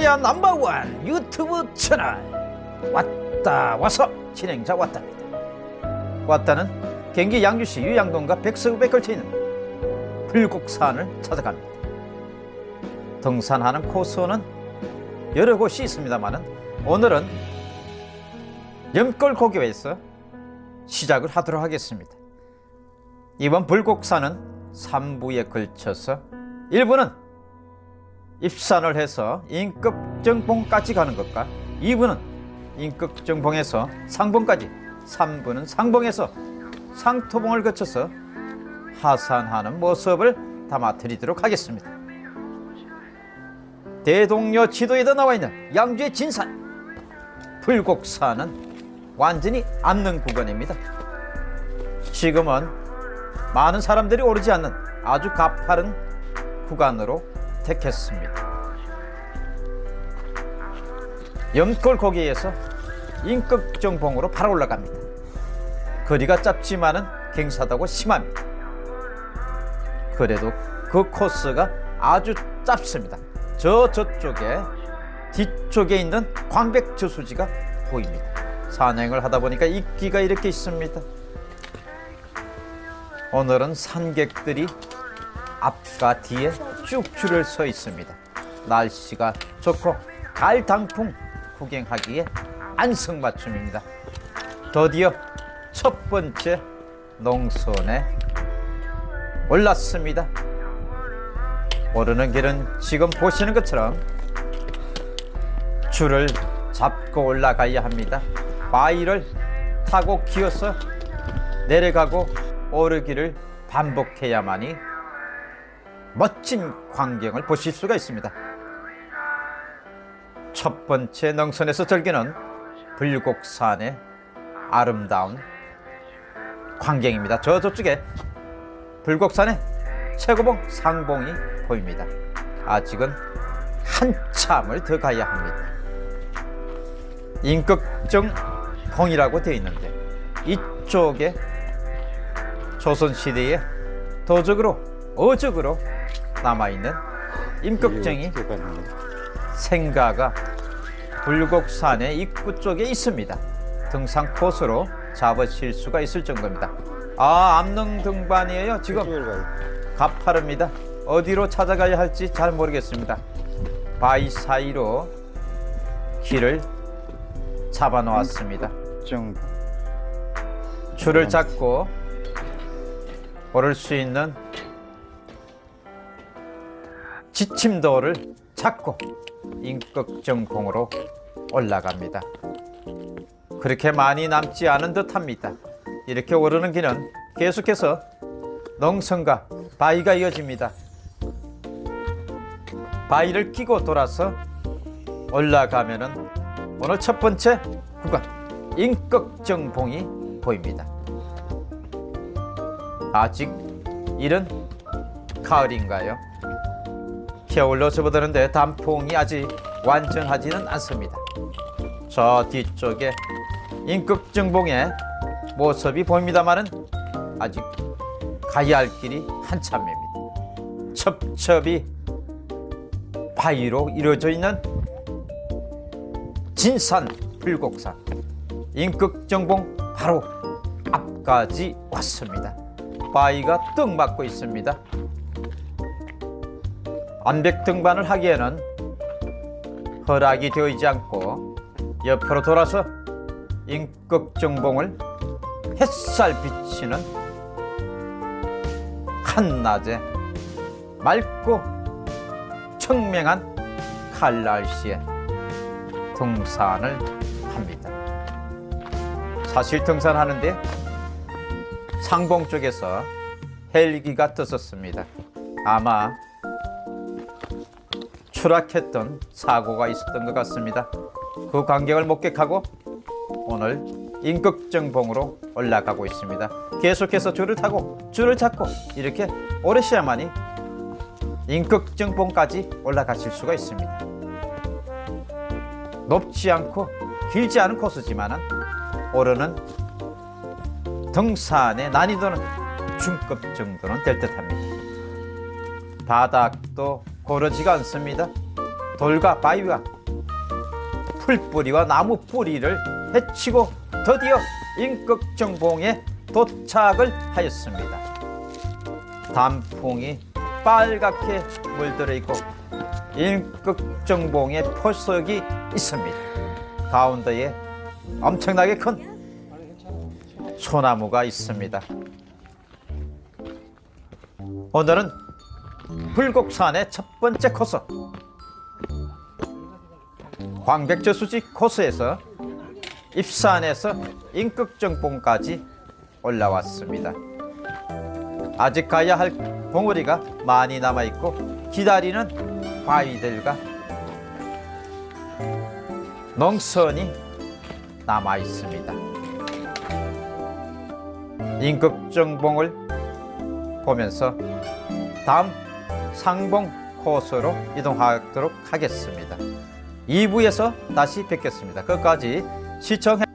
코리아 넘버원 유튜브 채널. 왔다 와서 진행자 왔답니다. 왔다는 경기 양주시 유양동과 백석읍에 걸쳐 있는 불곡산을 찾아갑니다. 등산하는 코스는 여러 곳이 있습니다만 오늘은 염골 고교에서 시작을 하도록 하겠습니다. 이번 불곡산은 3부에 걸쳐서 1부는 입산을 해서 인급정봉까지 가는 것과 2부는 인급정봉에서 상봉까지 3부는 상봉에서 상토봉을 거쳐서 하산하는 모습을 담아 드리도록 하겠습니다. 대동여 지도에도 나와 있는 양주의 진산 불곡산은 완전히 암릉 구간입니다. 지금은 많은 사람들이 오르지 않는 아주 가파른 구간으로 택했습니다. 염골 거기에서 인극정봉으로 바로 올라갑니다. 거리가 짧지만은 경사다고 심합니다. 그래도 그 코스가 아주 짧습니다. 저 저쪽에 뒤쪽에 있는 광백 저수지가 보입니다. 산행을 하다 보니까 입기가 이렇게 있습니다. 오늘은 산객들이 앞과 뒤에 쭉 줄을 서 있습니다. 날씨가 좋고 가을 단풍 구경하기에 안성맞춤입니다. 드디어 첫 번째 농선에 올랐습니다. 오르는 길은 지금 보시는 것처럼 줄을 잡고 올라가야 합니다. 바위를 타고 기어서 내려가고 오르기를 반복해야만이 멋진 광경을 보실 수가 있습니다. 첫 번째 능선에서 즐기는 불곡산의 아름다운 광경입니다. 저 저쪽에 불곡산의 최고봉 상봉이 보입니다. 아직은 한참을 더 가야 합니다. 인극정 봉이라고 되어 있는데 이쪽에 조선시대에 도적으로 어적으로 남아있는 임꺽정이 생가가 불곡산의 입구 쪽에 있습니다. 등산 코스로 잡으실 수가 있을 정도입니다. 아 암릉 등반이에요. 지금 가파릅니다. 어디로 찾아가야 할지 잘 모르겠습니다. 바위 사이로 길을 잡아 놓았습니다. 줄을 잡고 오를 수 있는 지침도를 찾고 인격정봉으로 올라갑니다. 그렇게 많이 남지 않은 듯합니다. 이렇게 오르는 길은 계속해서 농성과 바위가 이어집니다. 바위를 끼고 돌아서 올라가면 은 오늘 첫 번째 구간 인격정봉이 보입니다. 아직 이른 가을인가요? 겨울로 접어드는데 단풍이 아직 완전하지는 않습니다. 저 뒤쪽에 인극정봉의 모습이 보입니다만은 아직 가야 할 길이 한참입니다. 첩첩이 바위로 이루어져 있는 진산 불곡산 인극정봉 바로 앞까지 왔습니다. 바위가 떡 맞고 있습니다. 암백 등반을 하기에는 허락이 되어 있지 않고 옆으로 돌아서 인극정봉을 햇살 비치는 한낮에 맑고 청명한 칼 날씨에 등산을 합니다. 사실 등산하는데 상봉 쪽에서 헬기가 떴었습니다. 아마 추락했던 사고가 있었던 것 같습니다. 그 광경을 목격하고 오늘 인극정봉으로 올라가고 있습니다. 계속해서 줄을 타고 줄을 잡고 이렇게 오르셔야만이 인극정봉까지 올라가실 수가 있습니다. 높지 않고 길지 않은 코스지만 오르는 등산의 난이도는 중급 정도는 될 듯합니다. 바닥도 고르지가 않습니다. 돌과 바위와 풀뿌리와 나무 뿌리를 헤치고 드디어 인극정봉에 도착을 하였습니다. 단풍이 빨갛게 물들어 있고 인극정봉에 포석이 있습니다. 가운데에 엄청나게 큰 소나무가 있습니다. 오늘은 불곡산의 첫 번째 코스 광백저수지 코스에서 입산에서 인극정봉까지 올라왔습니다. 아직 가야 할 봉우리가 많이 남아 있고 기다리는 바위들과 농선이 남아 있습니다. 인극정봉을 보면서 다음 상봉 코스로 이동하도록 하겠습니다. 2부에서 다시 뵙겠습니다. 끝까지 시청해